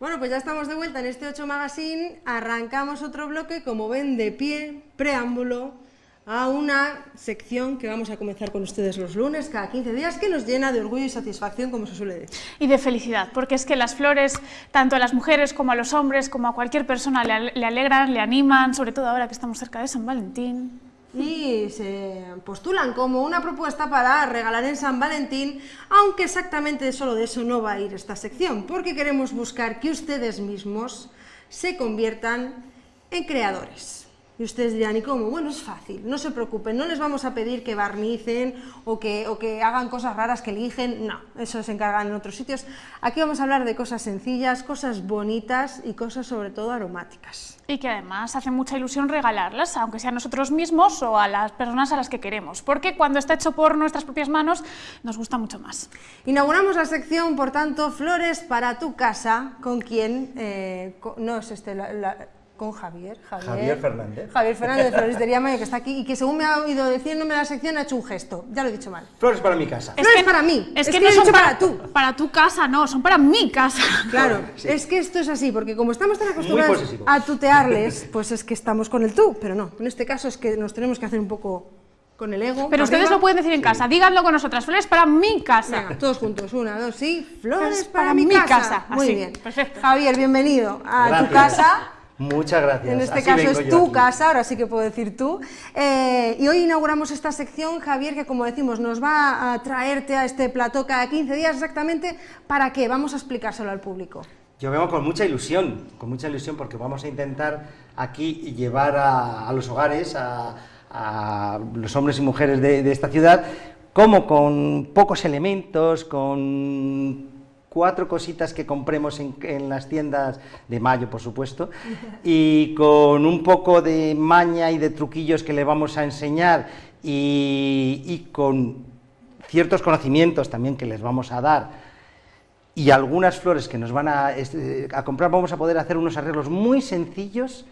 Bueno, pues ya estamos de vuelta en este 8 Magazine. Arrancamos otro bloque, como ven, de pie, preámbulo, a una sección que vamos a comenzar con ustedes los lunes, cada 15 días, que nos llena de orgullo y satisfacción, como se suele decir. Y de felicidad, porque es que las flores, tanto a las mujeres como a los hombres, como a cualquier persona, le, le alegran, le animan, sobre todo ahora que estamos cerca de San Valentín y se postulan como una propuesta para regalar en San Valentín, aunque exactamente solo de eso no va a ir esta sección, porque queremos buscar que ustedes mismos se conviertan en creadores. Y ustedes dirán, ¿y cómo? Bueno, es fácil, no se preocupen, no les vamos a pedir que barnicen o que, o que hagan cosas raras que eligen, no, eso se encargan en otros sitios. Aquí vamos a hablar de cosas sencillas, cosas bonitas y cosas sobre todo aromáticas. Y que además hace mucha ilusión regalarlas, aunque sea a nosotros mismos o a las personas a las que queremos, porque cuando está hecho por nuestras propias manos nos gusta mucho más. Inauguramos la sección, por tanto, Flores para tu casa, con quien, eh, no es este, la con Javier, Javier, Fernández. Javier Fernández de Floristería Mayo, que está aquí y que según me ha oído diciéndome la sección ha hecho un gesto. Ya lo he dicho mal. Flores para mi casa. Es Flores para mí. Es, que, no son para, tú. Para tu casa, no, son para mi casa. Claro, es que esto es así, porque como estamos tan acostumbrados a tutearles, pues es que estamos con el tú, pero no. En este caso es que nos tenemos que hacer un poco con el ego. Pero ustedes lo pueden decir en casa, díganlo con nosotras, flores para mi casa. Venga, todos juntos, una, dos, sí, flores para, mi, casa. Muy bien. Perfecto. Javier, bienvenido a tu casa. Muchas gracias. En este caso es tu casa, ahora sí que puedo decir tú. Eh, y hoy inauguramos esta sección, Javier, que como decimos, nos va a traerte a este plató cada 15 días exactamente. ¿Para qué? Vamos a explicárselo al público. Yo vengo con mucha ilusión, con mucha ilusión, porque vamos a intentar aquí llevar a, los hogares, a, los hombres y mujeres de, de esta ciudad, como con pocos elementos, con cuatro cositas que compremos en, las tiendas de mayo, por supuesto, y con un poco de maña y de truquillos que le vamos a enseñar y, con ciertos conocimientos también que les vamos a dar y algunas flores que nos van a, a comprar, vamos a poder hacer unos arreglos muy sencillos,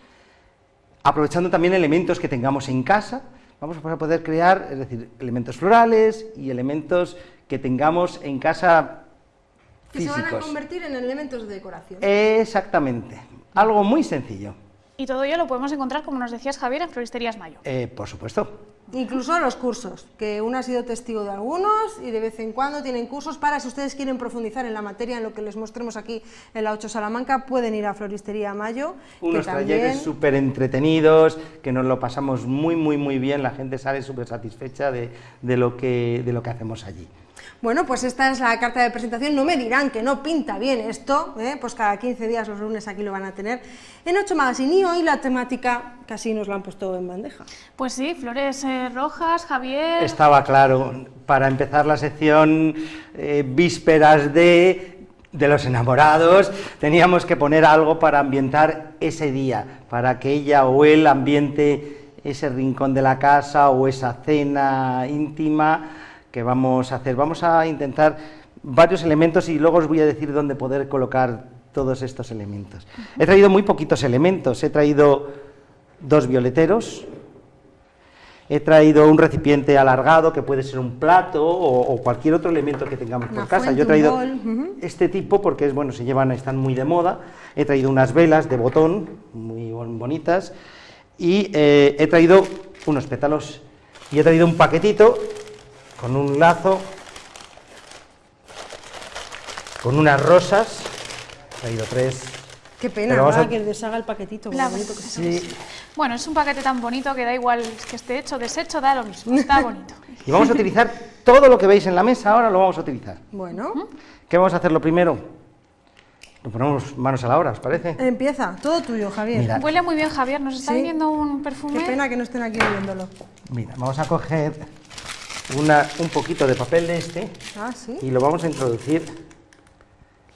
aprovechando también elementos que tengamos en casa, vamos a poder crear, es decir, elementos florales y elementos que tengamos en casa que se van a convertir en elementos de decoración. Exactamente, algo muy sencillo. Y todo ello lo podemos encontrar, como nos decías Javier, en Floristerías Mayo. Eh, por supuesto. Incluso los cursos, que uno ha sido testigo de algunos y de vez en cuando tienen cursos para, si ustedes quieren profundizar en la materia, en lo que les mostremos aquí en la 8 Salamanca, pueden ir a Floristería Mayo. Unos talleres súper entretenidos, que nos lo pasamos muy, muy, muy bien, la gente sale súper satisfecha de, lo que, de lo que hacemos allí. Bueno, pues esta es la carta de presentación, no me dirán que no pinta bien esto, ¿eh? pues cada 15 días los lunes aquí lo van a tener en 8 Magazine y hoy la temática casi nos la han puesto en bandeja. Pues sí, flores eh, rojas, Javier... Estaba claro, para empezar la sección eh, vísperas de de los enamorados, teníamos que poner algo para ambientar ese día, para que ella o él ambiente ese rincón de la casa o esa cena íntima que vamos a hacer. Vamos a intentar varios elementos y luego os voy a decir dónde poder colocar todos estos elementos. He traído muy poquitos elementos, he traído dos violeteros, he traído un recipiente alargado que puede ser un plato o, cualquier otro elemento que tengamos por casa. Yo he traído este tipo porque es bueno, se llevan, están muy de moda. He traído unas velas de botón muy bonitas y eh, he traído unos pétalos y he traído un paquetito con un lazo, con unas rosas, he traído tres. Qué pena, que deshaga el paquetito. Bueno, es un paquete tan bonito que da igual que esté hecho, deshecho, da lo mismo, está bonito. y vamos a utilizar todo lo que veis en la mesa, ahora lo vamos a utilizar. Bueno. ¿Qué vamos a hacer lo primero? Nos ponemos manos a la obra, ¿os parece? Empieza, todo tuyo, Javier. Huele muy bien, Javier, nos está viniendo un perfume. Qué pena que no estén aquí viéndolo. Mira, vamos a coger un poquito de papel de este ah, y lo vamos a introducir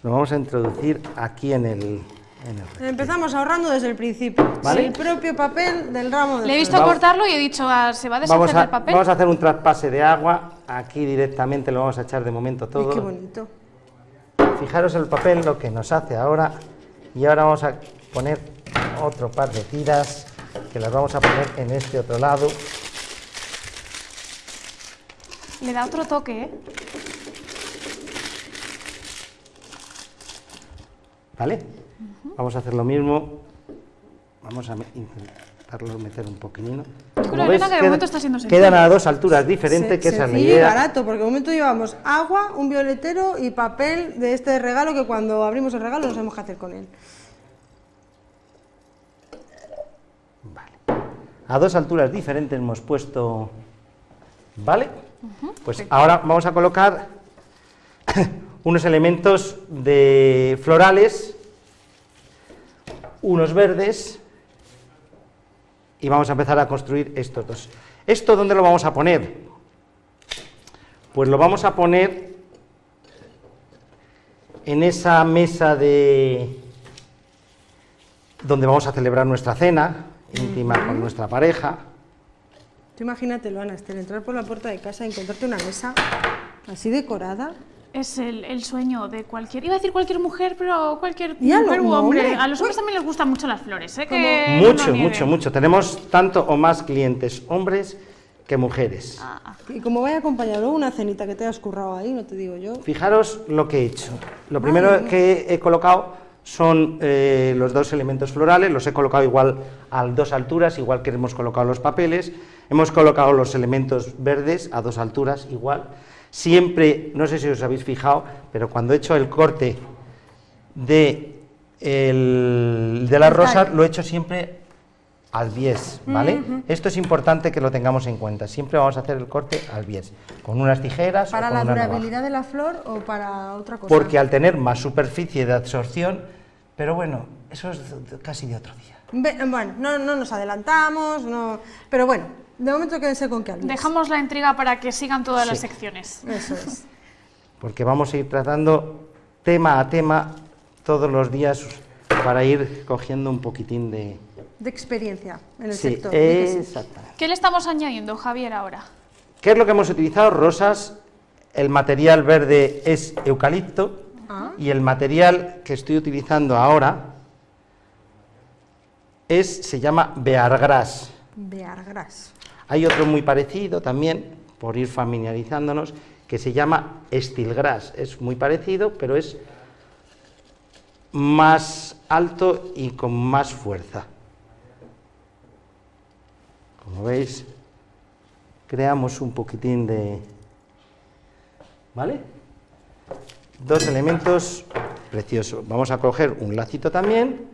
lo vamos a introducir aquí en el, Empezamos ahorrando desde el principio. El propio papel del ramo de Le he visto cortarlo y he dicho, ah, ¿se va a deshacer el papel? Vamos a hacer un traspase de agua, aquí directamente lo vamos a echar de momento todo. qué bonito. Fijaros el papel, lo que nos hace ahora, y ahora vamos a poner otro par de tiras, que las vamos a poner en este otro lado. Le da otro toque, ¿eh? ¿vale? Vamos a hacer lo mismo, vamos a intentarlo meter un creo, ves, que de queda- momento está siendo sencillo. Quedan a dos alturas diferentes, que esa es la Sencillo y idea. barato, porque de momento llevamos agua, un violetero y papel de este regalo que cuando abrimos el regalo no sabemos qué hacer con él. Vale. A dos alturas diferentes hemos puesto, ¿vale? Pues ahora vamos a colocar unos elementos de florales, unos verdes, y vamos a empezar a construir estos dos. ¿Esto dónde lo vamos a poner? Pues lo vamos a poner en esa mesa de donde vamos a celebrar nuestra cena íntima con nuestra pareja. Tú imagínatelo, Ana, Esther, entrar por la puerta de casa y encontrarte una mesa así decorada. Es el, el sueño de cualquier, iba a decir cualquier mujer, pero cualquier mujer los u hombre. hombres. A los hombres también les gustan mucho las flores, ¿eh? Que mucho, mucho, mucho. Tenemos tanto o más clientes hombres que mujeres. Ah. Y como vaya acompañado una cenita que te has currado ahí, no te digo yo. Fijaros lo que he hecho. Lo primero que he colocado son eh, los dos elementos florales, los he colocado igual a dos alturas, igual que hemos colocado los papeles. Hemos colocado los elementos verdes a dos alturas, igual. Siempre, no sé si os habéis fijado, pero cuando he hecho el corte de, el- de las rosas, lo he hecho siempre al bies, ¿vale? Esto es importante que lo tengamos en cuenta. Siempre vamos a hacer el corte al bies, con unas tijeras ¿Para o con la una navaja. durabilidad de la flor o para otra cosa? Porque al tener más superficie de absorción, pero bueno, eso es casi de otro día. Bueno, no, no nos adelantamos, no... pero bueno, de momento quédense con que al. Dejamos la intriga para que sigan todas las secciones. Eso es. Porque vamos a ir tratando tema a tema todos los días para ir cogiendo un poquitín de... De experiencia en el Sí, sector. sí. ¿Qué le estamos añadiendo, Javier, ahora? ¿Qué es lo que hemos utilizado? Rosas, el material verde es eucalipto Ah. y el material que estoy utilizando ahora es, se llama Beargras. Beargras. Hay otro muy parecido también, por ir familiarizándonos, que se llama Stilgras. Es muy parecido, pero es más alto y con más fuerza. Como veis, creamos un poquitín de... ¿Vale? Dos elementos preciosos. Vamos a coger un lacito también.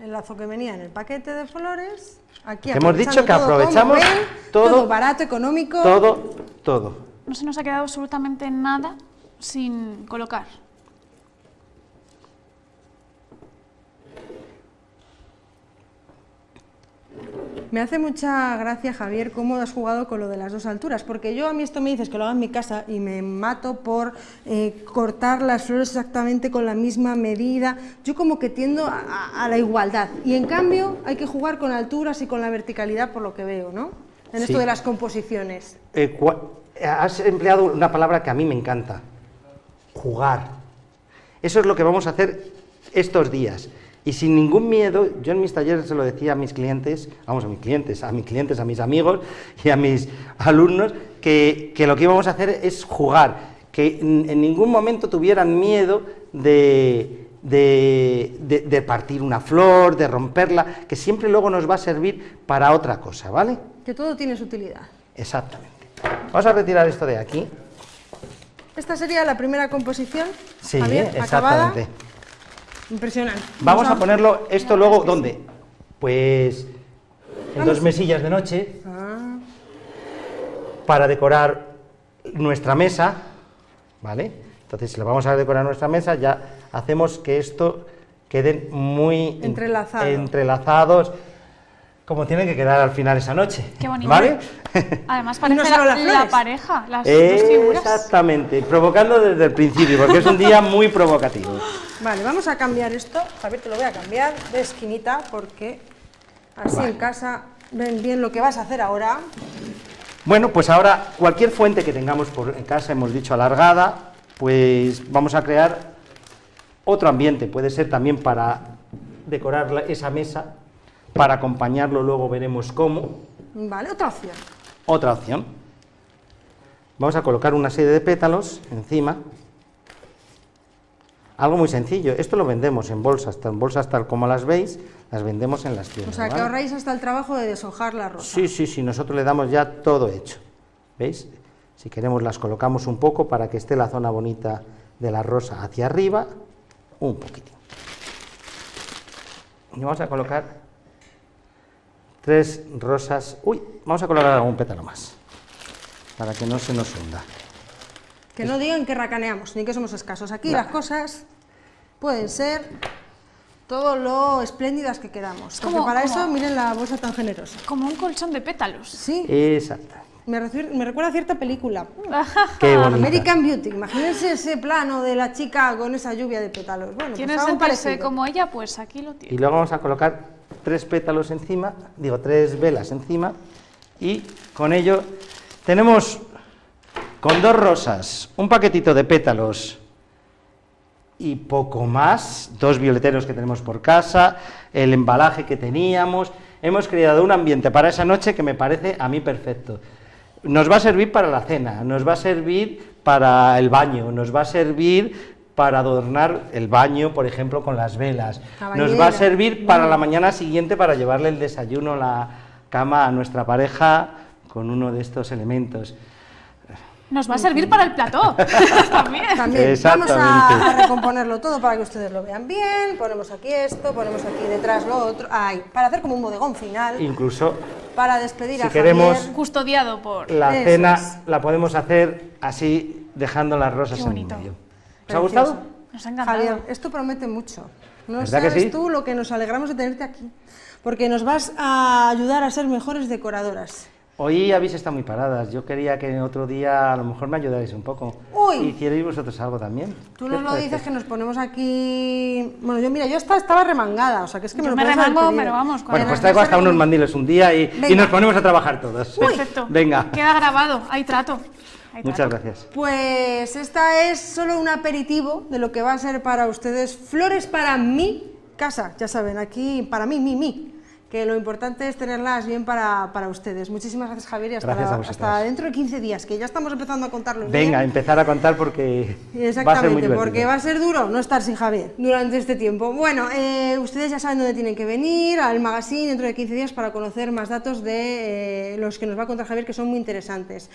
El lazo que venía en el paquete de flores. Aquí Que hemos dicho que todo, aprovechamos ven, todo- todo barato, económico. Todo, todo. No se nos ha quedado absolutamente nada sin colocar. Me hace mucha gracia, Javier, cómo has jugado con lo de las dos alturas, porque yo a mí esto me dices que lo haga en mi casa y me mato por eh, cortar las flores exactamente con la misma medida. Yo como que tiendo a, la igualdad y en cambio hay que jugar con alturas y con la verticalidad por lo que veo, ¿no? En Sí. esto de las composiciones. Eh, has empleado una palabra que a mí me encanta, jugar. Eso es lo que vamos a hacer estos días. Y sin ningún miedo, yo en mis talleres se lo decía a mis clientes, vamos, a mis clientes, a mis clientes, a mis amigos y a mis alumnos, que, que lo que íbamos a hacer es jugar, que en, en ningún momento tuvieran miedo de, de- de- de partir una flor, de romperla, que siempre luego nos va a servir para otra cosa, ¿vale? Que todo tiene su utilidad. Exactamente. Vamos a retirar esto de aquí. Esta sería la primera composición. Sí, Javier, exactamente. acabada. Impresionante. Vamos a ponerlo esto luego, ¿dónde? Pues en dos mesillas de noche Ah, para decorar nuestra mesa, ¿vale? Entonces, si lo vamos a decorar nuestra mesa, ya hacemos que esto queden muy en- Entrelazado. entrelazados, como tienen que quedar al final esa noche. Qué bonito. ¿Vale? Además parece no la, las la pareja, las dos figuras. Exactamente, provocando desde el principio, porque es un día muy provocativo. Vale, vamos a cambiar esto. Javier, te lo voy a cambiar de esquinita porque así Vale. en casa ven bien lo que vas a hacer ahora. Bueno, pues ahora cualquier fuente que tengamos por en casa, hemos dicho alargada, pues vamos a crear otro ambiente. Puede ser también para decorar la- esa mesa, para acompañarlo luego veremos cómo. Vale, otra opción. Otra opción. Vamos a colocar una serie de pétalos encima. Algo muy sencillo, esto lo vendemos en bolsas, en bolsas tal como las veis, las vendemos en las O tiendas. sea, que ¿vale? ahorráis hasta el trabajo de deshojar la rosa. Sí, sí, sí, nosotros le damos ya todo hecho. ¿Veis? Si queremos las colocamos un poco para que esté la zona bonita de la rosa hacia arriba, un poquitín. Y vamos a colocar tres rosas. Uy, vamos a colocar algún pétalo más, para que no se nos hunda. Que no digan que racaneamos, ni que somos escasos. Aquí No. las cosas pueden ser todo lo espléndidas que queramos. Como- para como- eso, miren la bolsa tan generosa. Como un colchón de pétalos. Sí, Exacto. me, recuerda a cierta película. Qué bonita. American Beauty. Imagínense ese plano de la chica con esa lluvia de pétalos. Bueno, pues ¿Quieres parecido. como ella? Pues aquí lo Y tienes. luego vamos a colocar tres pétalos encima, digo, tres velas encima, y con ello tenemos con dos rosas, un paquetito de pétalos y poco más, dos violeteros que tenemos por casa, el embalaje que teníamos, hemos creado un ambiente para esa noche que me parece a mí perfecto. Nos va a servir para la cena, nos va a servir para el baño, nos va a servir para adornar el baño, por ejemplo, con las velas. La Nos va a servir para la mañana siguiente para llevarle el desayuno, la cama a nuestra pareja con uno de estos elementos. Nos va a servir para el plató. También. También vamos a, recomponerlo todo para que ustedes lo vean bien. Ponemos aquí esto, ponemos aquí detrás lo otro. Ay, para hacer como un bodegón final, Incluso para despedir si a queremos- Javier. Custodiado por... la Eso cena es. la podemos hacer así, dejando las rosas Qué en medio. ¿Os ha gustado? Nos ha encantado. Javier, esto promete mucho. No ¿Verdad que sabes sí? tú lo que nos alegramos de tenerte aquí. Porque nos vas a ayudar a ser mejores decoradoras. Hoy habéis estado muy paradas. Yo quería que otro día a lo mejor me ayudarais un poco. Uy. Hicierais vosotros algo también. Tú ¿Qué nos os lo dices que nos ponemos aquí. Bueno, yo mira, yo estaba, estaba remangada, o sea que es que me Yo lo me puedes haber remango, pero vamos, Bueno, pues traigo hasta unos mandiles un día y, y nos ponemos a trabajar todos. Perfecto. Venga. Queda grabado. Hay trato. Hay Muchas trato. gracias. Pues esta es solo un aperitivo de lo que va a ser para ustedes flores para mi casa. Ya saben, aquí para mí, mi, mi. Que lo importante es tenerlas bien para, para ustedes. Muchísimas gracias, Javier, y hasta, Gracias a la- vosotras. hasta dentro de 15 días, que ya estamos empezando a contarlos. Venga, bien. empezar a contar porque va a ser muy Exactamente, divertido. porque va a ser duro no estar sin Javier durante este tiempo. Bueno, eh, ustedes ya saben dónde tienen que venir, al magazine dentro de 15 días para conocer más datos de eh, los que nos va a contar Javier, que son muy interesantes.